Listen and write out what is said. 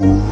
you